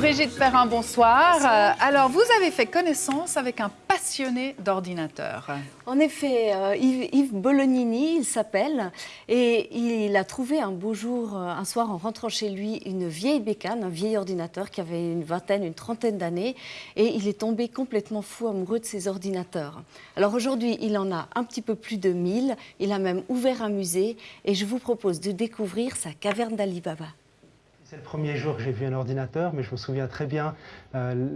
Brigitte Perrin, bonsoir. Euh, alors, vous avez fait connaissance avec un passionné d'ordinateur. En effet, euh, Yves, Bolognini, il s'appelle, et il a trouvé un beau jour, euh, un soir, en rentrant chez lui, une vieille bécane, un vieil ordinateur qui avait une vingtaine, une trentaine d'années, et il est tombé complètement fou amoureux de ses ordinateurs. Alors aujourd'hui, il en a un petit peu plus de 1000, il a même ouvert un musée, et je vous propose de découvrir sa caverne d'Alibaba. C'est le premier jour que j'ai vu un ordinateur, mais je me souviens très bien, euh,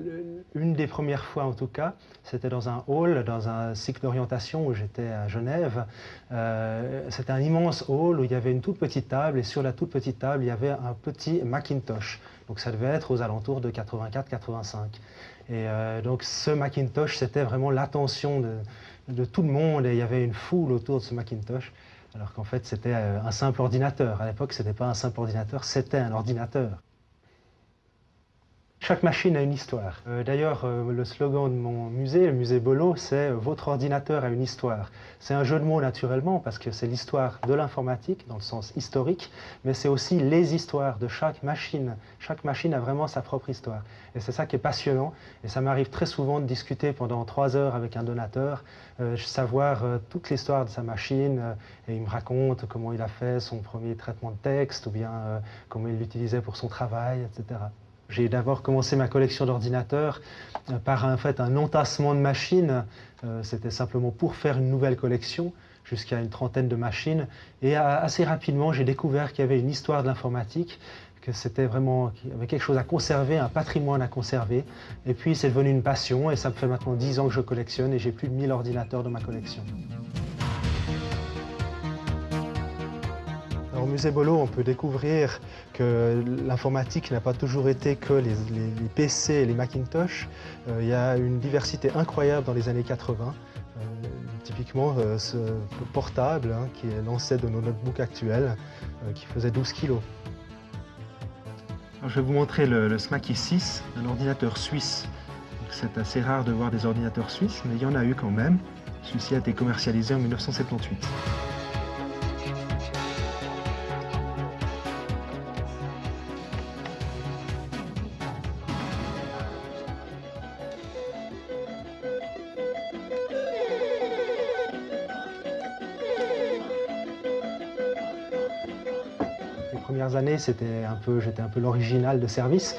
une des premières fois en tout cas, c'était dans un hall, dans un cycle d'orientation où j'étais à Genève. Euh, c'était un immense hall où il y avait une toute petite table, et sur la toute petite table, il y avait un petit Macintosh. Donc ça devait être aux alentours de 84-85. Et euh, donc ce Macintosh, c'était vraiment l'attention de, de tout le monde, et il y avait une foule autour de ce Macintosh alors qu'en fait c'était euh, un simple ordinateur. À l'époque, ce n'était pas un simple ordinateur, c'était un ordinateur. Chaque machine a une histoire. Euh, d'ailleurs, euh, le slogan de mon musée, le musée Bolo, c'est « Votre ordinateur a une histoire ». C'est un jeu de mots naturellement, parce que c'est l'histoire de l'informatique, dans le sens historique, mais c'est aussi les histoires de chaque machine. Chaque machine a vraiment sa propre histoire. Et c'est ça qui est passionnant. Et ça m'arrive très souvent de discuter pendant trois heures avec un donateur, euh, savoir toute l'histoire de sa machine, et il me raconte comment il a fait son premier traitement de texte, ou bien comment il l'utilisait pour son travail, etc. J'ai d'abord commencé ma collection d'ordinateurs euh, par en fait, un entassement de machines. Euh, c'était simplement pour faire une nouvelle collection, jusqu'à une trentaine de machines. Et assez rapidement, j'ai découvert qu'il y avait une histoire de l'informatique, que c'était vraiment qu'il y avait quelque chose à conserver, un patrimoine à conserver. Et puis c'est devenu une passion et ça me fait maintenant 10 ans que je collectionne et j'ai plus de 1000 ordinateurs dans ma collection. Musée Bolo, on peut découvrir que l'informatique n'a pas toujours été que les, PC et les Macintosh. Euh, il y a une diversité incroyable dans les années 80. Euh, typiquement, euh, ce portable, hein, qui est l'ancêtre de nos notebooks actuels, qui faisait 12 kilos. je vais vous montrer le, le Smaky 6, un ordinateur suisse. C'est assez rare de voir des ordinateurs suisses, mais il y en a eu quand même. Celui-ci a été commercialisé en 1978. Années, c'était un peu, j'étais un peu l'original de service.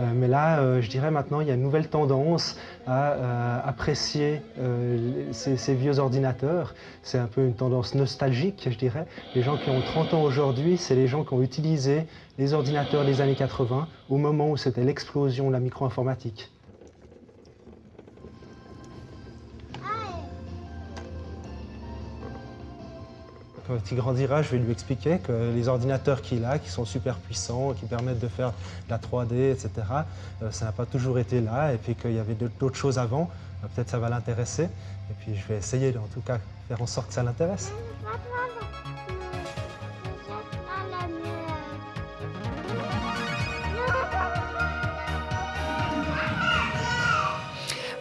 Euh, mais là, euh, je dirais maintenant, il y a une nouvelle tendance à euh, apprécier ces, vieux ordinateurs. C'est un peu une tendance nostalgique, je dirais. Les gens qui ont 30 ans aujourd'hui, c'est les gens qui ont utilisé les ordinateurs des années 80 au moment où c'était l'explosion de la micro-informatique. Quand il grandira, je vais lui expliquer que les ordinateurs qu'il a, qui sont super puissants, qui permettent de faire de la 3D, etc., euh, ça n'a pas toujours été là, et puis qu'il y avait d'autres choses avant. Euh, peut-être ça va l'intéresser. Et puis je vais essayer, en tout cas, faire en sorte que ça l'intéresse.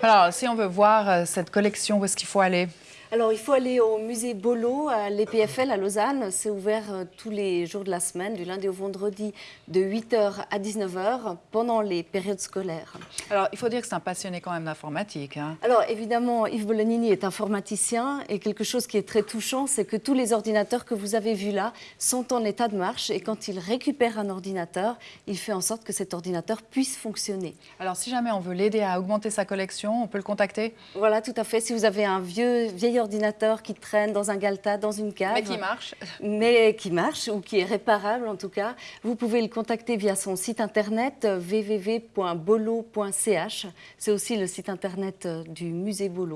Alors, si on veut voir euh, cette collection, où est-ce qu'il faut aller? Alors, il faut aller au musée Bolo, à l'EPFL à Lausanne. C'est ouvert euh, tous les jours de la semaine, du lundi au vendredi, de 8h à 19h, pendant les périodes scolaires. Alors, il faut dire que c'est un passionné quand même d'informatique. Hein. Alors, évidemment, Yves Bolognini est informaticien et quelque chose qui est très touchant, c'est que tous les ordinateurs que vous avez vus là sont en état de marche et quand il récupère un ordinateur, il fait en sorte que cet ordinateur puisse fonctionner. Alors, si jamais on veut l'aider à augmenter sa collection, on peut le contacter? Voilà, tout à fait. Si vous avez un vieux, vieil ordinateur qui traîne dans un galta, dans une cave. Mais qui marche. Mais qui marche, ou qui est réparable en tout cas. Vous pouvez le contacter via son site internet www.bolo.ch. C'est aussi le site internet du musée Bolo.